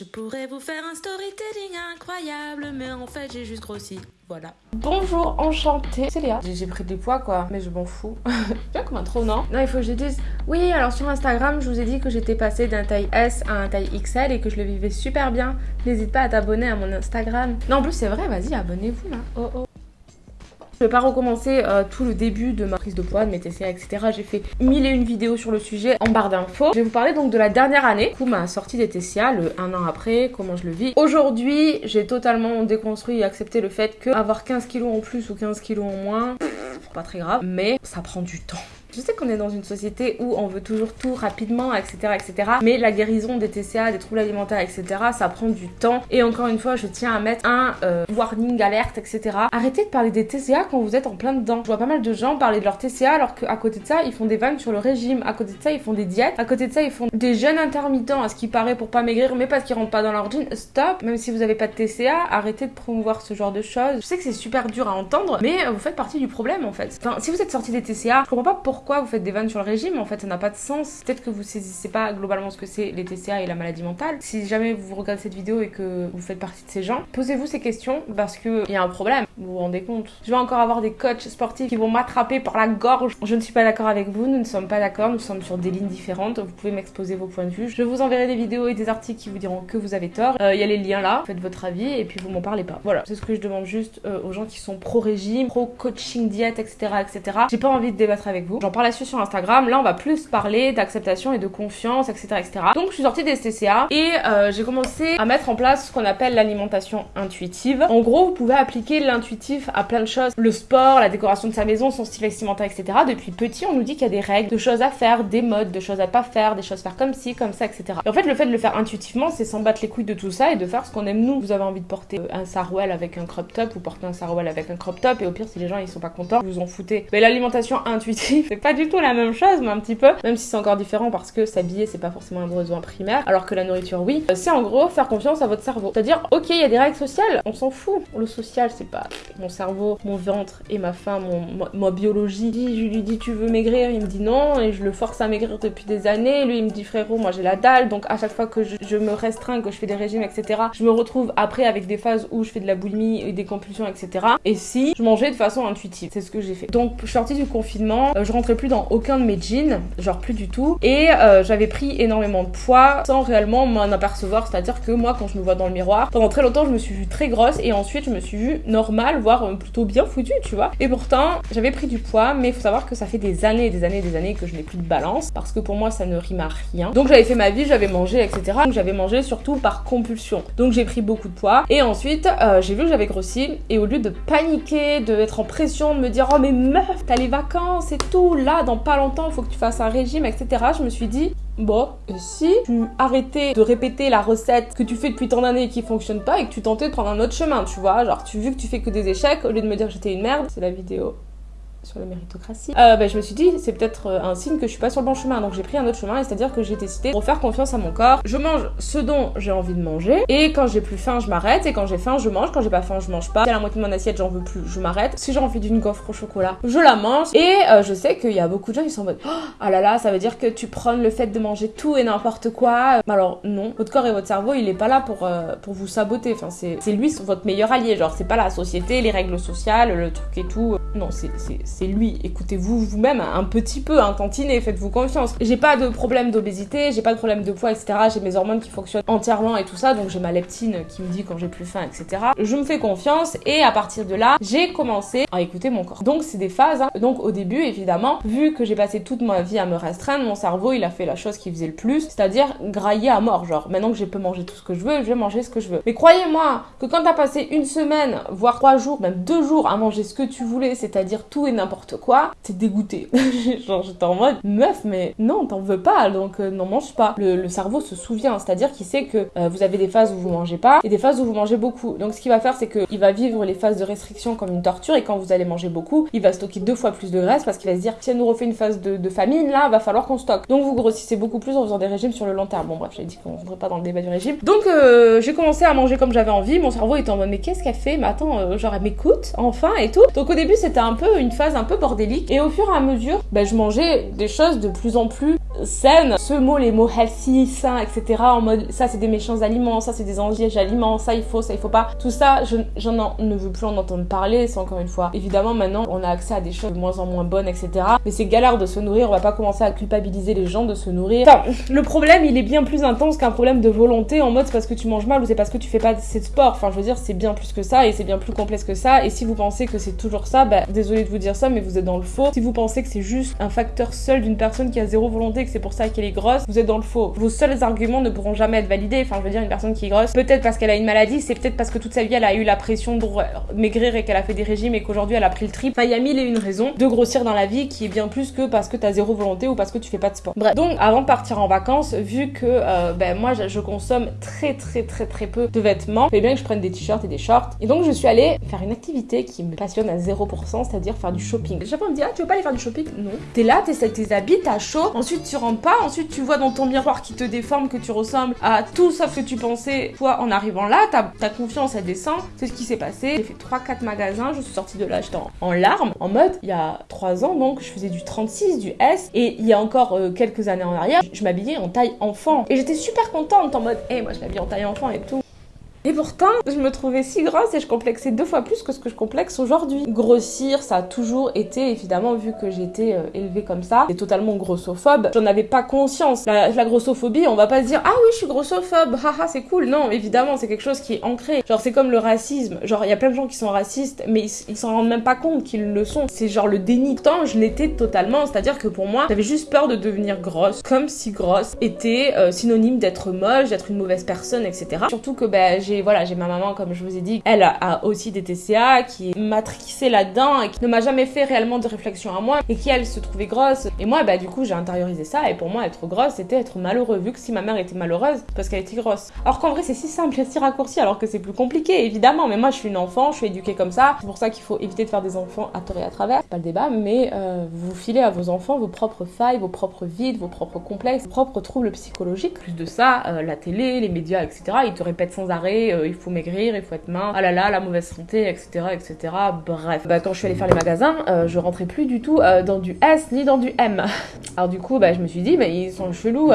Je pourrais vous faire un storytelling incroyable, mais en fait j'ai juste grossi. Voilà. Bonjour, enchantée. C'est Léa. J'ai pris du poids quoi, mais je m'en fous. Bien comme un trop, non? Non, il faut que je dise. Oui, alors sur Instagram, je vous ai dit que j'étais passée d'un taille S à un taille XL et que je le vivais super bien. N'hésite pas à t'abonner à mon Instagram. Non, en plus, c'est vrai, vas-y, abonnez-vous là. Oh oh. Je vais pas recommencer euh, tout le début de ma prise de poids, de mes TCA, etc. J'ai fait mille et une vidéos sur le sujet en barre d'infos. Je vais vous parler donc de la dernière année, du coup ma sortie des TCA, le un an après, comment je le vis. Aujourd'hui, j'ai totalement déconstruit et accepté le fait que avoir 15 kilos en plus ou 15 kilos en moins, pas très grave, mais ça prend du temps. Je sais qu'on est dans une société où on veut toujours tout rapidement, etc., etc. Mais la guérison des TCA, des troubles alimentaires, etc., ça prend du temps. Et encore une fois, je tiens à mettre un euh, warning, alerte, etc. Arrêtez de parler des TCA quand vous êtes en plein dedans. Je vois pas mal de gens parler de leur TCA alors qu'à côté de ça, ils font des vannes sur le régime. À côté de ça, ils font des diètes. À côté de ça, ils font des jeûnes intermittents, à ce qui paraît pour pas maigrir, mais parce qu'ils rentrent pas dans leur jean. Stop. Même si vous avez pas de TCA, arrêtez de promouvoir ce genre de choses. Je sais que c'est super dur à entendre, mais vous faites partie du problème en fait. Enfin, si vous êtes sorti des TCA, je comprends pas pourquoi vous faites des vannes sur le régime. En fait, ça n'a pas de sens. Peut-être que vous saisissez pas globalement ce que c'est les TCA et la maladie mentale. Si jamais vous regardez cette vidéo et que vous faites partie de ces gens, posez-vous ces questions parce que il y a un problème. Vous vous rendez compte Je vais encore avoir des coachs sportifs qui vont m'attraper par la gorge. Je ne suis pas d'accord avec vous. Nous ne sommes pas d'accord. Nous sommes sur des lignes différentes. Vous pouvez m'exposer vos points de vue. Je vous enverrai des vidéos et des articles qui vous diront que vous avez tort. Euh, Il y a les liens là. Faites votre avis et puis vous m'en parlez pas. Voilà. C'est ce que je demande juste euh, aux gens qui sont pro régime, pro coaching diète, etc., etc. J'ai pas envie de débattre avec vous. J'en parle là-dessus sur Instagram. Là, on va plus parler d'acceptation et de confiance, etc., etc. Donc, je suis sortie des TCA et euh, j'ai commencé à mettre en place ce qu'on appelle l'alimentation intuitive. En gros, vous pouvez appliquer l'intuitif à plein de choses. Le sport, la décoration de sa maison, son style vestimentaire, etc. Depuis petit, on nous dit qu'il y a des règles, de choses à faire, des modes, de choses à pas faire, des choses à faire comme ci, comme ça, etc. Et en fait, le fait de le faire intuitivement, c'est s'en battre les couilles de tout ça et de faire ce qu'on aime nous. Vous avez envie de porter euh, un sarouel avec un crop top, vous portez un sarouel avec un crop top et au pire, si les gens ils sont pas contents, vous en foutez. Mais l'alimentation intuitive, c'est pas du tout la même chose, mais un petit peu, même si c'est encore différent parce que s'habiller, c'est pas forcément un besoin primaire, alors que la nourriture, oui. Euh, C'est en gros faire confiance à votre cerveau. C'est-à-dire, ok, il y a des règles sociales, on s'en fout. Le social, c'est pas mon cerveau, mon ventre et ma faim, mon, ma, biologie. Je lui dis, tu veux maigrir Il me dit non, et je le force à maigrir depuis des années. Lui, il me dit, frérot, moi j'ai la dalle, donc à chaque fois que je, je me restreins, que je fais des régimes, etc., je me retrouve après avec des phases où je fais de la boulimie et des compulsions, etc. Et si je mangeais de façon intuitive, c'est ce que j'ai fait. Donc, je suis sortie du confinement, euh, je rentrais plus dans aucun de mes jeans, genre plus du tout, et euh, j'avais pris énormément de poids sans réellement m'en apercevoir. C'est-à-dire que moi, quand je me vois dans le miroir, pendant très longtemps, je me suis vue très grosse et ensuite je me suis vue normale, voire euh, plutôt bien foutue, tu vois. Et pourtant, j'avais pris du poids, mais il faut savoir que ça fait des années des années des années que je n'ai plus de balance parce que pour moi, ça ne rime à rien. Donc, j'avais fait ma vie, j'avais mangé, etc. Donc, j'avais mangé surtout par compulsion. Donc, j'ai pris beaucoup de poids et ensuite, euh, j'ai vu que j'avais grossi et au lieu de paniquer, de être en pression, de me dire oh mais meuf, t'as les vacances et tout, là, dans pas longtemps, il faut que tu fasses un régime, etc. Je me suis dit Bon, si tu arrêtais de répéter la recette que tu fais depuis tant d'années et qui fonctionne pas et que tu tentais de prendre un autre chemin, tu vois, genre tu vu que tu fais que des échecs, au lieu de me dire que j'étais une merde, c'est la vidéo sur la méritocratie, euh, bah, je me suis dit c'est peut-être euh, un signe que je suis pas sur le bon chemin. Donc j'ai pris un autre chemin, c'est-à-dire que j'ai décidé de faire confiance à mon corps. Je mange ce dont j'ai envie de manger et quand j'ai plus faim, je m'arrête et quand j'ai faim, je mange. Quand j'ai pas faim, je mange pas. Si à la moitié de mon assiette, j'en veux plus, je m'arrête. Si j'ai envie d'une gaufre au chocolat, je la mange. Et euh, je sais qu'il y a beaucoup de gens qui sont en mode oh ah là là, ça veut dire que tu prônes le fait de manger tout et n'importe quoi. Alors non, votre corps et votre cerveau, il est pas là pour vous saboter. C'est lui votre meilleur allié. Genre c'est pas la société, les règles sociales, le truc et tout. Non, c'est c'est lui. Écoutez vous vous-même un petit peu, un tantinet, faites-vous confiance. J'ai pas de problème d'obésité, j'ai pas de problème de poids, etc. J'ai mes hormones qui fonctionnent entièrement et tout ça, donc j'ai ma leptine qui me dit quand j'ai plus faim, etc. Je me fais confiance et à partir de là, j'ai commencé à écouter mon corps. Donc c'est des phases. Hein. Donc au début, évidemment, vu que j'ai passé toute ma vie à me restreindre, mon cerveau il a fait la chose qui faisait le plus, c'est-à-dire grailler à mort. Genre maintenant que je peux manger tout ce que je veux, je vais manger ce que je veux. Mais croyez-moi que quand t'as passé une semaine, voire trois jours, même deux jours à manger ce que tu voulais, c'est-à-dire tout et n'importe quoi, t'es dégoûté. Genre, j'étais en mode, meuf, mais non, t'en veux pas, donc euh, n'en mange pas. Le, cerveau se souvient, c'est-à-dire qu'il sait que euh, vous avez des phases où vous mangez pas et des phases où vous mangez beaucoup. Donc, ce qu'il va faire, c'est qu'il va vivre les phases de restriction comme une torture et quand vous allez manger beaucoup, il va stocker deux fois plus de graisse parce qu'il va se dire, si elle nous refait une phase de, de famine, là, va falloir qu'on stocke. Donc, vous grossissez beaucoup plus en faisant des régimes sur le long terme. Bon, bref, j'ai dit qu'on rentrerait pas dans le débat du régime. Donc, euh, j'ai commencé à manger comme j'avais envie. Mon cerveau était en mode, mais qu'est-ce qu'elle fait? Mais attends, euh, genre, elle m'écoute, enfin, et tout. Donc, au début, c'était un peu une phase un peu bordélique. Et au fur et à mesure, ben, je mangeais des choses de plus en plus saine. Ce mot, les mots healthy, sain, etc. En mode ça c'est des méchants aliments, ça c'est des angièges aliments, ça il faut, ça il faut pas. Tout ça, je j'en ne veux plus en entendre parler. C'est encore une fois. Évidemment, maintenant on a accès à des choses de moins en moins bonnes, etc. Mais c'est galère de se nourrir. On va pas commencer à culpabiliser les gens de se nourrir. Enfin, le problème, il est bien plus intense qu'un problème de volonté en mode c'est parce que tu manges mal ou c'est parce que tu fais pas assez de sport. Enfin, je veux dire, c'est bien plus que ça et c'est bien plus complexe que ça. Et si vous pensez que c'est toujours ça, bah désolé de vous dire ça, mais vous êtes dans le faux. Si vous pensez que c'est juste un facteur seul d'une personne qui a zéro volonté, c'est pour ça qu'elle est grosse, vous êtes dans le faux. Vos seuls arguments ne pourront jamais être validés. Enfin, je veux dire, une personne qui est grosse, peut-être parce qu'elle a une maladie, c'est peut-être parce que toute sa vie elle a eu la pression de maigrir et qu'elle a fait des régimes et qu'aujourd'hui elle a pris le trip. Enfin, il y a mille et une raisons de grossir dans la vie qui est bien plus que parce que t'as zéro volonté ou parce que tu fais pas de sport. Bref, donc avant de partir en vacances, vu que euh, ben moi je, consomme très très très très peu de vêtements, il bien que je prenne des t-shirts et des shorts. Et donc je suis allée faire une activité qui me passionne à 0%, c'est-à-dire faire du shopping. Chaque fois on me dit ah tu veux pas aller faire du shopping? Non. T'es là, t'es tes habits, t'as chaud, ensuite tu pas, ensuite tu vois dans ton miroir qui te déforme que tu ressembles à tout sauf ce que tu pensais. Toi en arrivant là, ta, confiance elle descend. C'est ce qui s'est passé. J'ai fait 3-4 magasins, je suis sortie de là j'étais en, larmes, en mode il y a 3 ans donc je faisais du 36, du S et il y a encore euh, quelques années en arrière, je m'habillais en taille enfant et j'étais super contente en mode hé hey, moi je m'habille en taille enfant et tout. Et pourtant, je me trouvais si grosse et je complexais deux fois plus que ce que je complexe aujourd'hui. Grossir, ça a toujours été, évidemment, vu que j'étais euh, élevée comme ça, et totalement grossophobe, j'en avais pas conscience. La, grossophobie, on va pas se dire ah oui, je suis grossophobe, haha, c'est cool. Non, évidemment, c'est quelque chose qui est ancré. Genre, c'est comme le racisme. Genre, il y a plein de gens qui sont racistes, mais ils s'en rendent même pas compte qu'ils le sont. C'est genre le déni. Tant je l'étais totalement, c'est-à-dire que pour moi, j'avais juste peur de devenir grosse, comme si grosse était euh, synonyme d'être moche, d'être une mauvaise personne, etc. Surtout que ben, voilà, j'ai ma maman comme je vous ai dit, elle a aussi des TCA qui est matrixée là-dedans et qui ne m'a jamais fait réellement de réflexion à moi et qui elle se trouvait grosse et moi bah du coup j'ai intériorisé ça et pour moi être grosse c'était être malheureux vu que si ma mère était malheureuse parce qu'elle était grosse. Alors qu'en vrai c'est si simple et si raccourci alors que c'est plus compliqué évidemment mais moi je suis une enfant, je suis éduquée comme ça, c'est pour ça qu'il faut éviter de faire des enfants à tort et à travers, pas le débat mais euh, vous filez à vos enfants vos propres failles, vos propres vides, vos propres complexes, vos propres troubles psychologiques. Plus de ça, euh, la télé, les médias etc. ils te répètent sans arrêt euh, faut maigrir, il faut être mince, ah là là, la mauvaise santé, etc. etc. Bref. Bah, quand je suis allée faire les magasins, euh, je rentrais plus du tout euh, dans du S ni dans du M. Alors du coup, bah, je me suis dit, ils sont chelous,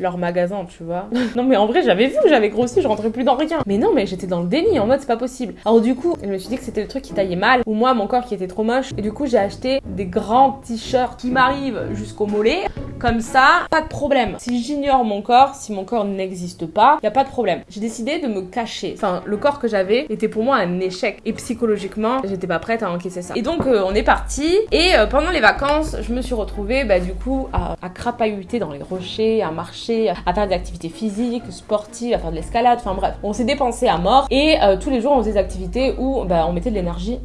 leur magasin, tu vois. non mais en vrai, j'avais vu, j'avais grossi, je rentrais plus dans rien. Mais non, mais j'étais dans le déni, en mode c'est pas possible. Alors du coup, je me suis dit que c'était le truc qui taillait mal, ou moi, mon corps qui était trop moche. Et du coup, j'ai acheté des grands t-shirts qui m'arrivent jusqu'au mollet. Comme ça, pas de problème. Si j'ignore mon corps, si mon corps n'existe pas, y a pas de problème. J'ai décidé de me cacher. Enfin, le corps que j'avais était pour moi un échec. Et psychologiquement, j'étais pas prête à encaisser ça. Et donc, euh, on est parti. Et euh, pendant les vacances, je me suis retrouvée, bah, du coup, à, à dans les rochers, à marcher, à faire des activités physiques, sportives, à faire de l'escalade. Enfin bref, on s'est dépensé à mort. Et euh, tous les jours, on faisait des activités où bah, on mettait de l'énergie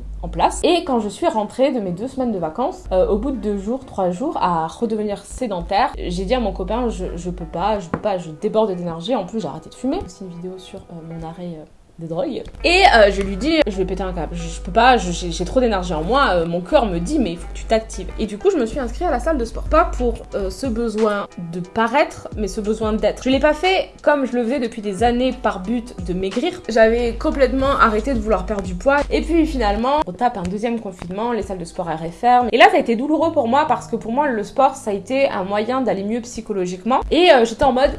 Et quand je suis rentrée de mes deux semaines de vacances, euh, au bout de deux jours, trois jours, à redevenir sédentaire, j'ai dit à mon copain, je, je peux pas, je peux pas, je déborde d'énergie. En plus, j'ai arrêté de fumer. C'est une vidéo sur euh, mon arrêt euh, de drogue. Et euh, je lui dis, je vais péter un câble, je, peux pas, j'ai trop d'énergie en moi, euh, mon corps me dit, mais il faut que tu t'actives. Et du coup, je me suis inscrite à la salle de sport. Pas pour euh, ce besoin de paraître, mais ce besoin d'être. Je l'ai pas fait comme je le faisais depuis des années par but de maigrir. J'avais complètement arrêté de vouloir perdre du poids. Et puis finalement, on tape un deuxième confinement, les salles de sport arrêtent fermes. Et là, ça a été douloureux pour moi parce que pour moi, le sport, ça a été un moyen d'aller mieux psychologiquement. Et j'étais en mode,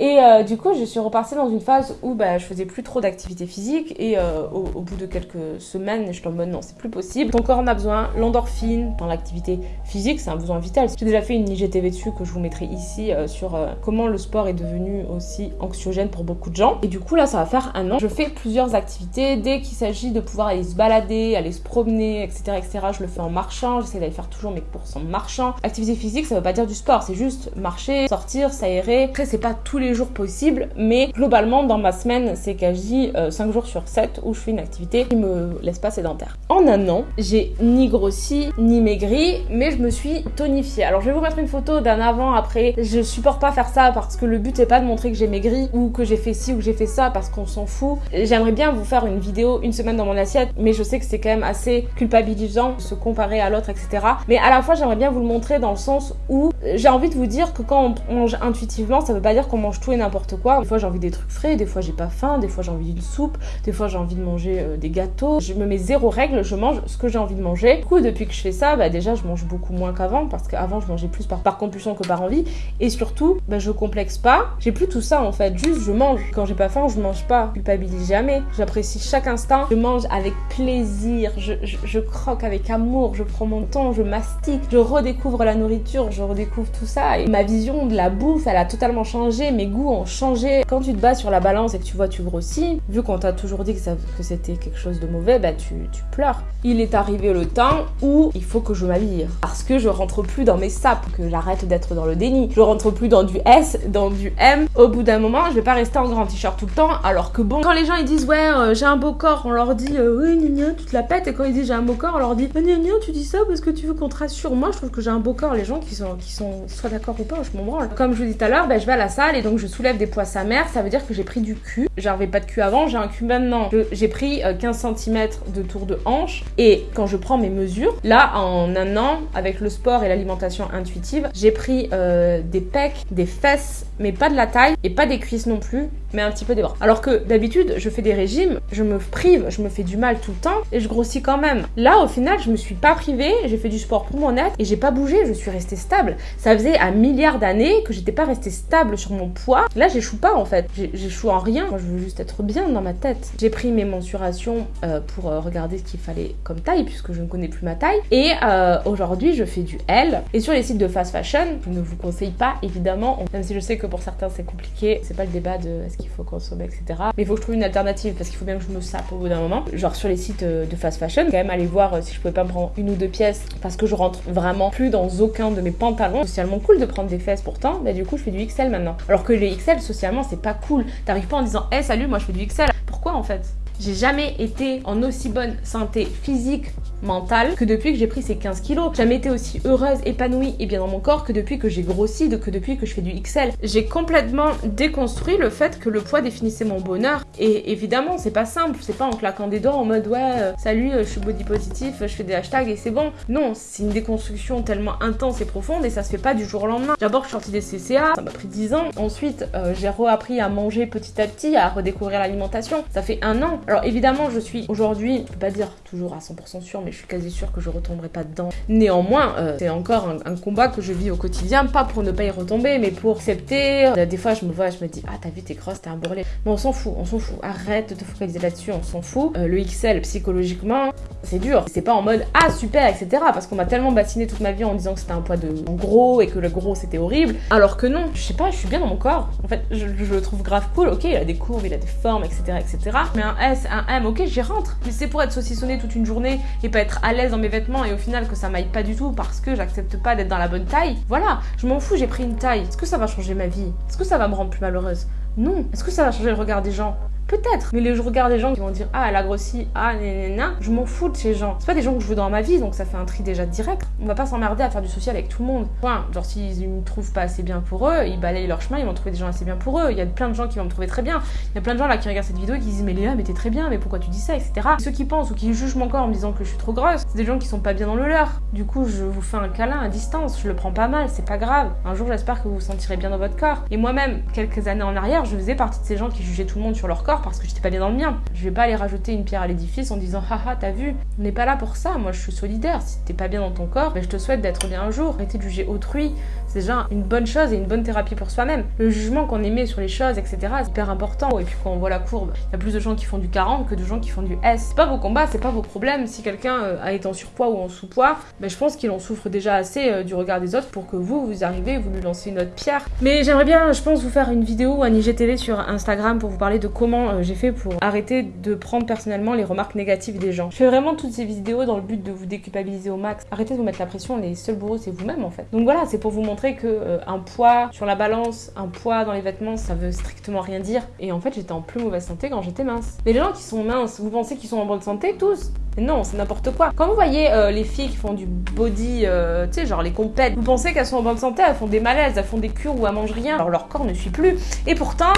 et euh, du coup, je suis repartie dans une phase où bah, je faisais plus trop d'activité physique et euh, au, bout de quelques semaines, je suis en mode non, c'est plus possible. Ton corps en a besoin, l'endorphine dans l'activité physique, c'est un besoin vital. J'ai déjà fait une IGTV dessus que je vous mettrai ici euh, sur comment le sport est devenu aussi anxiogène pour beaucoup de gens. Et du coup, là, ça va faire un an. Je fais plusieurs activités. Dès qu'il s'agit de pouvoir aller se balader, aller se promener, etc., etc., je le fais en marchant. J'essaie d'aller faire toujours mes courses en marchant. Activité physique, ça veut pas dire du sport, c'est juste marcher, sortir, s'aérer. Après, c'est pas tous les jours possible, mais globalement dans ma semaine, c'est quasi 5 euh, jours sur 7 où je fais une activité qui me laisse pas sédentaire. En un an, j'ai ni grossi ni maigri, mais je me suis tonifiée. Alors je vais vous mettre une photo d'un avant après. Je supporte pas faire ça parce que le but c'est pas de montrer que j'ai maigri ou que j'ai fait ci ou que j'ai fait ça parce qu'on s'en fout. J'aimerais bien vous faire une vidéo une semaine dans mon assiette, mais je sais que c'est quand même assez culpabilisant de se comparer à l'autre, etc. Mais à la fois j'aimerais bien vous le montrer dans le sens où j'ai envie de vous dire que quand on mange intuitivement, ça veut pas dire qu'on mange tout et n'importe quoi. Des fois j'ai envie des trucs frais, des fois j'ai pas faim, des fois j'ai envie d'une soupe, des fois j'ai envie de manger euh, des gâteaux. Je me mets zéro règle, je mange ce que j'ai envie de manger. Du coup, depuis que je fais ça, bah déjà je mange beaucoup moins qu'avant parce qu'avant je mangeais plus par, compulsion que par envie. Et surtout, bah, je complexe pas. J'ai plus tout ça en fait, juste je mange. Quand j'ai pas faim, je mange pas. Je culpabilise jamais. J'apprécie chaque instant. Je mange avec plaisir. Je, je, je croque avec amour. Je prends mon temps, je mastique. Je redécouvre la nourriture, je redécouvre tout ça. Et ma vision de la bouffe, elle a totalement changé. Mes goûts ont changé. Quand tu te bats sur la balance et que tu vois, tu grossis, vu qu'on t'a toujours dit que, que c'était quelque chose de mauvais, bah tu, tu pleures. Il est arrivé le temps où il faut que je m'habille. Parce que je rentre plus dans mes sapes, que j'arrête d'être dans le déni. Je rentre plus dans du S, dans du M. Au bout d'un moment, je vais pas rester en grand t-shirt tout le temps. Alors que bon, quand les gens ils disent ouais, euh, j'ai un beau corps, on leur dit euh, oui, gna, tu te la pètes. Et quand ils disent j'ai un beau corps, on leur dit gna, tu dis ça parce que tu veux qu'on te rassure. Moi, je trouve que j'ai un beau corps. Les gens qui sont, qui sont soit d'accord ou pas, je m'en branle. Comme je vous dis tout à l'heure, ben, je vais à la salle et donc je soulève des poids sa mère. Ça veut dire que j'ai pris du cul. J'avais pas de cul avant, j'ai un cul maintenant. J'ai pris euh, 15 cm de tour de hanche. Et quand je prends mes mesures, là, en un an, avec le sport et l'alimentation intuitive, j'ai pris euh, des pecs, des fesses, mais pas de la taille et pas des cuisses non plus, mais un petit peu des bras. Alors que d'habitude, je fais des régimes, je me prive, je me fais du mal tout le temps et je grossis quand même. Là, au final, je me suis pas privée, j'ai fait du sport pour mon être et j'ai pas bougé, je suis restée stable. Ça faisait un milliard d'années que j'étais pas restée stable sur mon poids. Là, j'échoue pas en fait. J'échoue en rien. Moi, je veux juste être bien dans ma tête. J'ai pris mes mensurations euh, pour euh, regarder ce qu'il fallait comme taille puisque je ne connais plus ma taille. Et euh, aujourd'hui, je fais du L. Et sur les sites de fast fashion, je ne vous conseille pas évidemment, même si je sais que pour certains c'est compliqué. C'est pas le débat de est-ce qu'il faut consommer, etc. Mais il faut que je trouve une alternative parce qu'il faut bien que je me sape au bout d'un moment. Genre sur les sites de fast fashion, quand même aller voir si je pouvais pas me prendre une ou deux pièces parce que je rentre vraiment plus dans aucun de mes pantalons. Socialement cool de prendre des fesses pourtant, bah du coup je fais du XL maintenant. Alors que les XL socialement c'est pas cool. T'arrives pas en disant hé salut moi je fais du XL. Pourquoi en fait? J'ai jamais été en aussi bonne santé physique, mentale que depuis que j'ai pris ces 15 kilos. Jamais été aussi heureuse, épanouie et bien dans mon corps que depuis que j'ai grossi, que depuis que je fais du XL. J'ai complètement déconstruit le fait que le poids définissait mon bonheur. Et évidemment, c'est pas simple, c'est pas en claquant des doigts en mode ouais, euh, salut, euh, je suis body positif, je fais des hashtags et c'est bon. Non, c'est une déconstruction tellement intense et profonde et ça se fait pas du jour au lendemain. D'abord, je suis sortie des CCA, ça m'a pris 10 ans. Ensuite, euh, j'ai reappris à manger petit à petit, à redécouvrir l'alimentation. Ça fait un an. Alors évidemment, je suis aujourd'hui, je peux pas dire toujours à 100% sûre, mais je suis quasi sûre que je retomberai pas dedans. Néanmoins, euh, c'est encore un, combat que je vis au quotidien, pas pour ne pas y retomber, mais pour accepter. Euh, Des fois, je me vois, je me dis, ah, t'as vu, t'es grosse, t'es un bourrelet. Mais on s'en fout, on s'en fout. Arrête de te focaliser là-dessus, on s'en fout. Euh, le XL, psychologiquement, c'est dur. C'est pas en mode, ah, super, etc. Parce qu'on m'a tellement bassiné toute ma vie en disant que c'était un poids de gros et que le gros c'était horrible. Alors que non, je sais pas, je suis bien dans mon corps. En fait, je, je le trouve grave cool. Ok, il a des courbes, il a des formes, etc. etc. Mais un S, un M, ok, j'y rentre. Mais c'est pour être saucissonné toute une journée et pas être à l'aise dans mes vêtements et au final que ça m'aille pas du tout parce que j'accepte pas d'être dans la bonne taille. Voilà, je m'en fous, j'ai pris une taille. Est-ce que ça va changer ma vie? Est-ce que ça va me rendre plus malheureuse? Non. Est-ce que ça va changer le regard des gens? Peut-être, mais les je regarde des gens qui vont dire ah elle a grossi, ah nanana, je m'en fous de ces gens. C'est pas des gens que je veux dans ma vie, donc ça fait un tri déjà direct. On va pas s'emmerder à faire du social avec tout le monde. Point. Genre s'ils me trouvent pas assez bien pour eux, ils balayent leur chemin, ils vont trouver des gens assez bien pour eux. Il y a plein de gens qui vont me trouver très bien. Il y a plein de gens là qui regardent cette vidéo et qui disent mais Léa mais t'es très bien, mais pourquoi tu dis ça, etc. Ceux qui pensent ou qui jugent mon corps en me disant que je suis trop grosse, c'est des gens qui sont pas bien dans le leur. Du coup je vous fais un câlin à distance, je le prends pas mal, c'est pas grave. Un jour j'espère que vous vous sentirez bien dans votre corps. Et moi-même, quelques années en arrière, je faisais partie de ces gens qui jugeaient tout le monde sur leur corps parce que j'étais pas bien dans le mien. Je vais pas aller rajouter une pierre à l'édifice en disant haha t'as vu, on n'est pas là pour ça, moi je suis solidaire, si t'es pas bien dans ton corps, ben, je te souhaite d'être bien un jour. Arrêtez de juger autrui, c'est déjà une bonne chose et une bonne thérapie pour soi-même. Le jugement qu'on émet sur les choses, etc. c'est hyper important. Et puis quand on voit la courbe, il y a plus de gens qui font du 40 que de gens qui font du S. C'est pas vos combats, c'est pas vos problèmes. Si quelqu'un euh, a été en surpoids ou en sous-poids, ben, je pense qu'il en souffre déjà assez euh, du regard des autres pour que vous, vous arrivez, vous lui lancez une autre pierre. Mais j'aimerais bien, je pense, vous faire une vidéo ou un IGTV sur Instagram pour vous parler de comment euh, j'ai fait pour arrêter de prendre personnellement les remarques négatives des gens. Je fais vraiment toutes ces vidéos dans le but de vous déculpabiliser au max. Arrêtez de vous mettre la pression, les seuls bourreaux c'est vous-même en fait. Donc voilà, c'est pour vous montrer que euh, un poids sur la balance, un poids dans les vêtements, ça veut strictement rien dire. Et en fait, j'étais en plus mauvaise santé quand j'étais mince. Mais les gens qui sont minces, vous pensez qu'ils sont en bonne santé tous non, c'est n'importe quoi. Quand vous voyez euh, les filles qui font du body, euh, tu sais, genre les compètes, vous pensez qu'elles sont en bonne santé, elles font des malaises, elles font des cures ou elles mangent rien, alors leur corps ne suit plus. Et pourtant,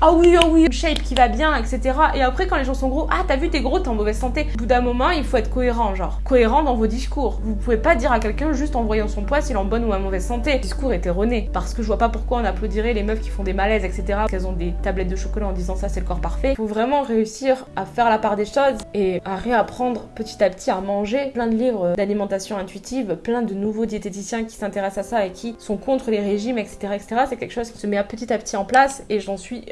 ah oui, ah oui, shape qui va bien, etc. Et après, quand les gens sont gros, ah t'as vu, t'es gros, t'es en mauvaise santé. Au bout d'un moment, il faut être cohérent, genre cohérent dans vos discours. Vous pouvez pas dire à quelqu'un juste en voyant son poids s'il est en bonne ou en mauvaise santé. Le discours est erroné. Parce que je vois pas pourquoi on applaudirait les meufs qui font des malaises, etc. Qu'elles ont des tablettes de chocolat en disant ça, c'est le corps parfait. Il faut vraiment réussir à faire la part des choses et à réapprendre petit à petit à manger. Plein de livres d'alimentation intuitive, plein de nouveaux diététiciens qui s'intéressent à ça et qui sont contre les régimes, etc. etc. C'est quelque chose qui se met petit à petit en place et j'en suis.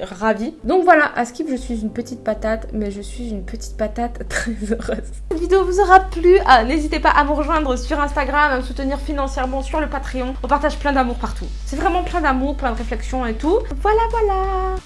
Donc voilà, à Skip, je suis une petite patate, mais je suis une petite patate très heureuse. Cette vidéo vous aura plu. Ah, N'hésitez pas à me rejoindre sur Instagram, à me soutenir financièrement sur le Patreon. On partage plein d'amour partout. C'est vraiment plein d'amour, plein de réflexions et tout. Voilà, voilà